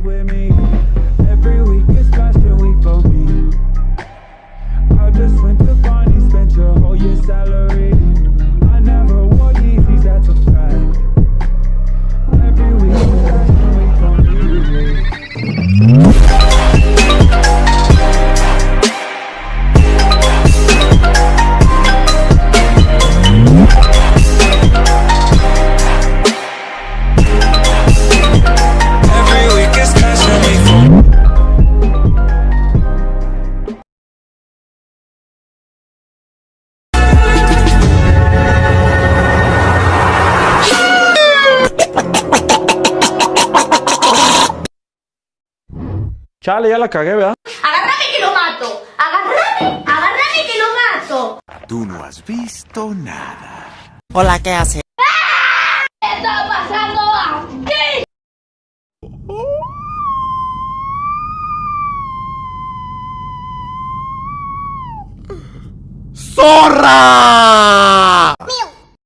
with me. Chale, ya la cagué, ¿verdad? ¡Agárrame que lo mato! ¡Agárrame! ¡Agárrame que lo mato! Tú no has visto nada. Hola, ¿qué hace? ¿Qué está pasando aquí? ¡Zorra!